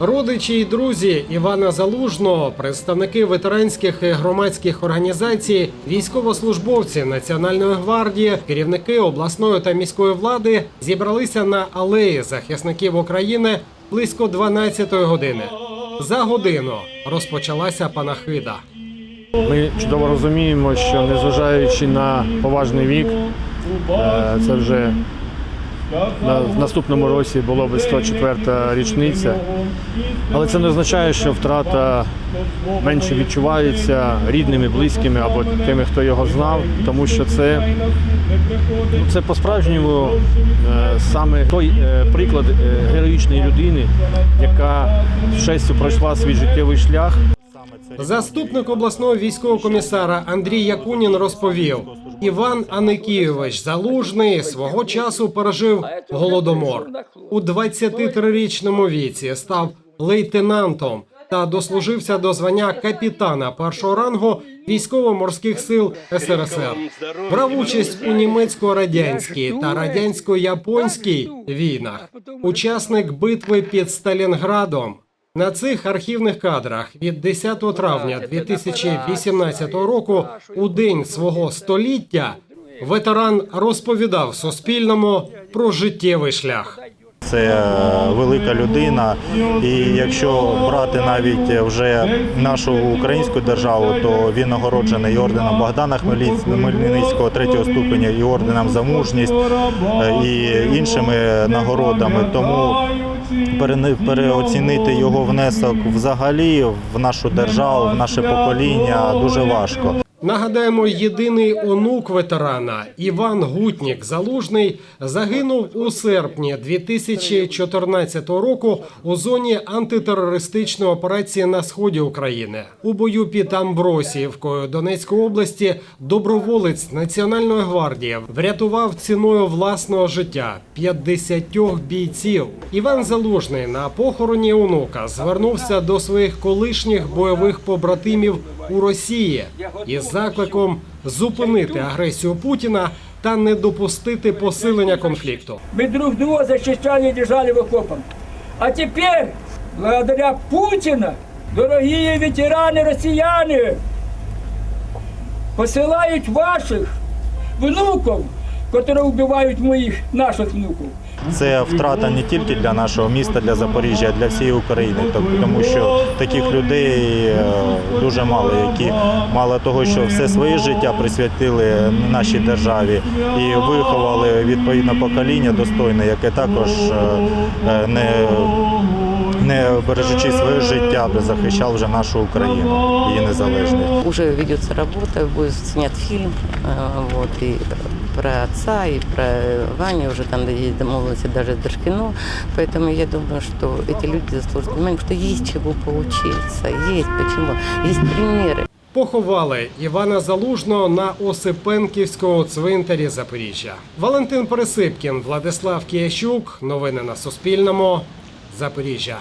Родичі і друзі Івана Залужного, представники ветеранських і громадських організацій, військовослужбовці Національної гвардії, керівники обласної та міської влади зібралися на алеї захисників України близько 12-ї години. За годину розпочалася панахида. Ми чудово розуміємо, що незважаючи на поважний вік, е, це вже в наступному році було би 104-та річниця. Але це не означає, що втрата менше відчувається рідними, близькими або тими, хто його знав, тому що це, ну, це по-справжньому е, саме той е, приклад е, героїчної людини, яка з честю пройшла свій життєвий шлях. Заступник обласного військового комісара Андрій Якунін розповів: Іван Аникійович Залужний свого часу пережив голодомор. У 23-річному віці став лейтенантом та дослужився до звання капітана першого рангу військово-морських сил СРСР. Брав участь у німецько-радянській та радянсько-японській війнах. Учасник битви під Сталінградом. На цих архівних кадрах від 10 травня 2018 року, у день свого століття, ветеран розповідав Суспільному про життєвий шлях. Це е, велика людина, і якщо брати навіть вже нашу українську державу, то він нагороджений і орденом Богдана Хмельницького третього ступеня, і орденом за мужність, е, і іншими нагородами. Тому переоцінити його внесок взагалі в нашу державу, в наше покоління дуже важко. Нагадаємо, єдиний онук ветерана Іван Гутнік Залужний загинув у серпні 2014 року у зоні антитерористичної операції на сході України. У бою під Амбросіївкою Донецької області доброволець Національної гвардії врятував ціною власного життя 50 бійців. Іван Залужний на похороні онука звернувся до своїх колишніх бойових побратимів у Росії із закликом зупинити агресію Путіна та не допустити посилення конфлікту. Мы друг друга защищали и держали в окопах. А теперь, благодаря Путину, дорогие ветераны россияне, посылают ваших внуков, которые убивают моих, наших внуков. Це втрата не тільки для нашого міста, для Запоріжжя, а для всієї України, тому що таких людей е, дуже мало, які мало того, що все своє життя присвятили нашій державі і виховали відповідне покоління достойне, яке також е, е, не, не бережучи своє життя, захищав вже нашу Україну, її незалежність. Уже ведется работа, будет снят фильм, э, вот, и про отца, и про Ваню, уже там есть домовленности даже с Дашкино, поэтому я думаю, что эти люди заслуживают внимания, что есть чего поучиться, есть почему, есть примеры. Поховали Івана Залужного на Осипенківському цвинтарі Запоріжжя. Валентин Пересипкін, Владислав Киящук. Новини на Суспільному. Запоріжжя.